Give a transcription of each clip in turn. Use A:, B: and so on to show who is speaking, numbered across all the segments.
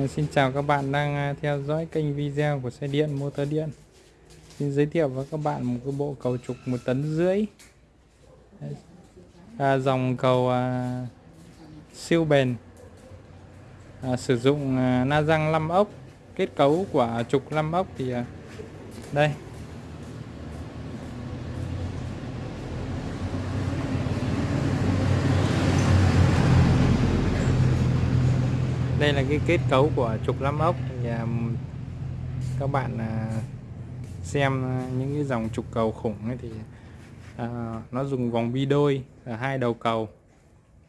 A: Ờ, xin chào các bạn đang à, theo dõi kênh video của xe điện motor điện. Xin giới thiệu với các bạn một cái bộ cầu trục một tấn rưỡi. À, Dòng cầu à, siêu bền. À, Sử dụng à, na răng 5 ốc. Kết cấu của trục 5 ốc thì à, đây. Đây là cái kết cấu của trục lăm ốc và các bạn à, xem những cái dòng trục cầu khủng ấy thì uh, nó dùng vòng bi đôi ở hai đầu cầu.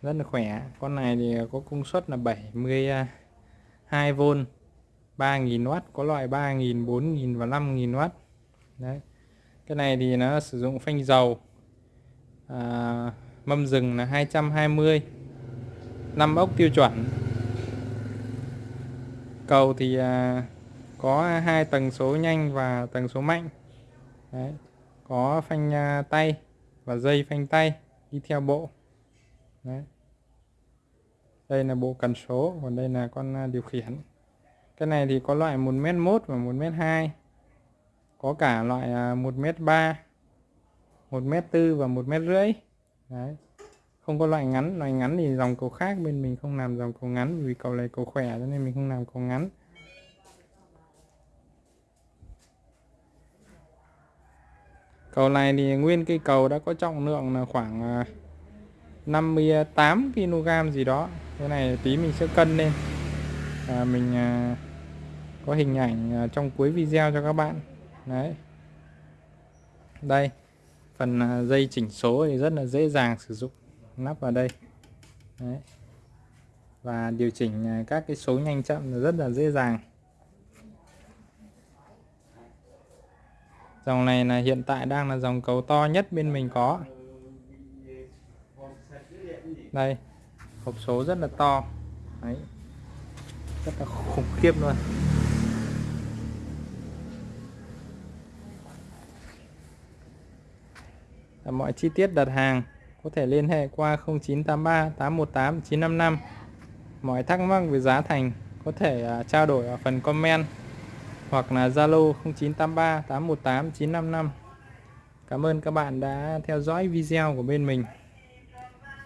A: Rất là khỏe. Con này thì có công suất là 72V à, 3000W có loại 3000 4000 và 5000W đấy. Cái này thì nó sử dụng phanh dầu à, mâm rừng là 220 5 ốc tiêu chuẩn cầu thì à, có hai tầng số nhanh và tầng số mạnh Đấy. có phanh à, tay và dây phanh tay đi theo bộ Đấy. đây là bộ cần số, còn đây là con à, điều khiển cái này thì có loại 1m1 và 1m2 có cả loại 1m3 1m4 và 1m rưỡi Đấy không có loại ngắn loại ngắn thì dòng cầu khác bên mình không làm dòng cầu ngắn vì cầu này cầu khỏe cho nên mình không làm cầu ngắn. Cầu này thì nguyên cây cầu đã có trọng lượng là khoảng à, 58 kg gì đó. Cái này tí mình sẽ cân lên. À, mình à, có hình ảnh à, trong cuối video cho các bạn. Đấy. Đây. Phần à, dây chỉnh số thì rất là dễ dàng sử dụng nắp vào đây. Đấy. và điều chỉnh à, các cái số nhanh chậm rất là dễ dàng. Dòng này là hiện tại đang là dòng cầu to nhất bên mình có. Đây, hộp số rất là to. Đấy. rất là khủng khiếp luôn. Mọi chi tiết đặt hàng có thể liên hệ qua 0983 818 955 mọi thắc mắc về giá thành có thể à, trao đổi ở phần comment hoặc là Zalo 0983 818 955 Cảm ơn các bạn đã theo dõi video của bên mình.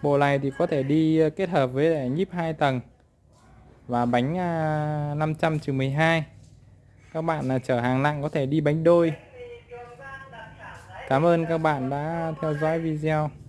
A: Bộ này thì có thể đi à, kết hợp với nhíp 2 tầng và bánh à, 500-12 các bạn là chở hàng nặng có thể đi bánh đôi. Cảm ơn các bạn đã theo dõi video.